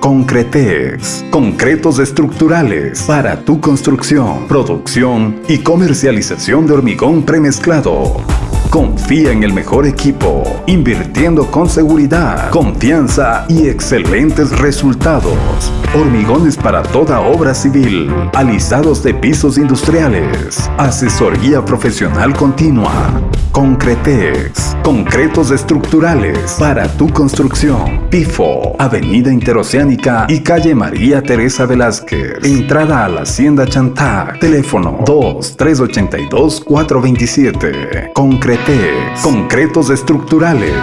Concretex. Concretos estructurales para tu construcción, producción y comercialización de hormigón premezclado. Confía en el mejor equipo, invirtiendo con seguridad, confianza y excelentes resultados. Hormigones para toda obra civil, alisados de pisos industriales, asesoría profesional continua. Concretex, concretos estructurales para tu construcción. PIFO, Avenida Interoceánica y calle María Teresa Velázquez. Entrada a la Hacienda Chantac. Teléfono 2-382-427. Concretex, concretos estructurales.